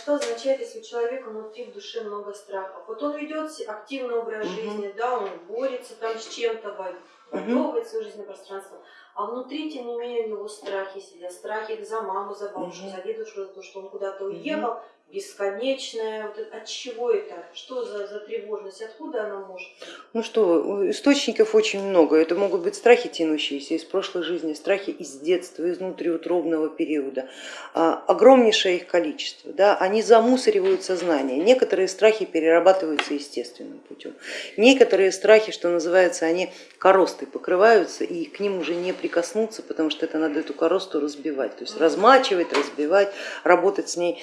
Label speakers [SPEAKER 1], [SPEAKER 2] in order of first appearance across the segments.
[SPEAKER 1] Что означает, если у человека внутри в душе много страхов? Вот он ведет активный образ жизни, да, он борется там с чем-то, войдовывает свое жизненное пространство, а внутри, тем не менее, у него страхи сидят, страхи за маму, за бабушку, за дедушку, за то, что он куда-то уехал, бесконечное, вот от чего это, что за, за тревожность, откуда она может?
[SPEAKER 2] Ну что, источников очень много. Это могут быть страхи, тянущиеся из прошлой жизни, страхи из детства, из внутриутробного периода. А, огромнейшее их количество. Да? Они замусоривают сознание. Некоторые страхи перерабатываются естественным путем. Некоторые страхи, что называется, они коростой покрываются и к ним уже не прикоснуться, потому что это надо эту коросту разбивать. То есть размачивать, разбивать, работать с ней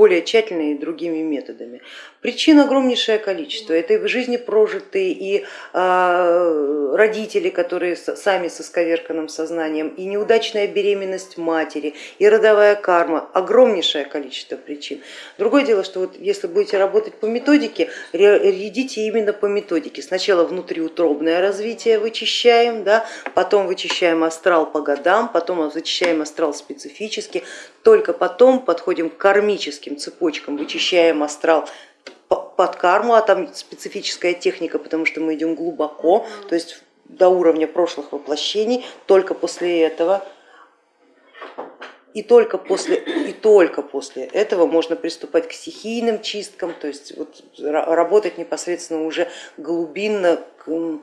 [SPEAKER 2] более тщательно и другими методами. Причин огромнейшее количество. Это и в жизни прожитые, и э, родители, которые сами со сковерканным сознанием, и неудачная беременность матери, и родовая карма. Огромнейшее количество причин. Другое дело, что вот если будете работать по методике, идите именно по методике. Сначала внутриутробное развитие вычищаем, да, потом вычищаем астрал по годам, потом вычищаем астрал специфически, только потом подходим к кармическим цепочкам, вычищаем астрал по- под карму, а там специфическая техника, потому что мы идем глубоко, то есть до уровня прошлых воплощений, только после этого и только после, и только после этого можно приступать к стихийным чисткам, то есть вот ра- работать непосредственно уже глубинно э,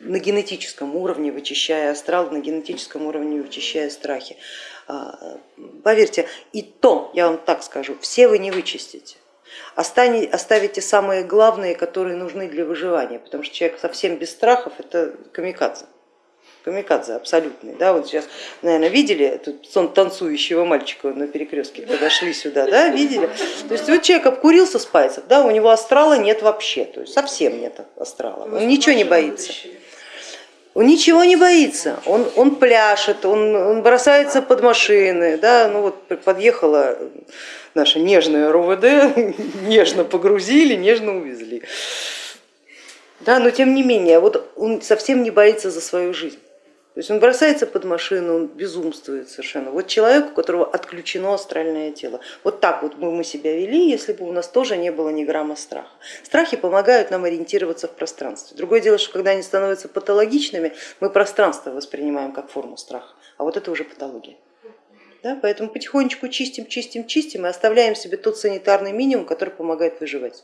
[SPEAKER 2] на генетическом уровне, вычищая астрал, на генетическом уровне вычищая страхи. А, Поверьте, и то, я вам так скажу, все вы не вычистите. Оставите самые главные, которые нужны для выживания, потому что человек совсем без страхов это камикадзе камикадзе абсолютный. Да, вот сейчас, наверное, видели этот сон танцующего мальчика на перекрестке, когда шли сюда, да, видели? То есть вот человек обкурился с пальцев, да, у него астрала нет вообще, то есть совсем нет астрала, он ничего не боится. Он ничего не боится, он, он пляшет, он, он бросается под машины, да, ну вот подъехала наша нежная РУВД, нежно погрузили, нежно увезли. Да, но тем не менее, вот он совсем не боится за свою жизнь. То есть он бросается под машину, он безумствует совершенно. Вот человек, у которого отключено астральное тело. Вот так вот бы мы себя вели, если бы у нас тоже не было ни грамма страха. Страхи помогают нам ориентироваться в пространстве. Другое дело, что когда они становятся патологичными, мы пространство воспринимаем как форму страха, а вот это уже патология. Да, поэтому потихонечку чистим, чистим, чистим и оставляем себе тот санитарный минимум, который помогает выживать.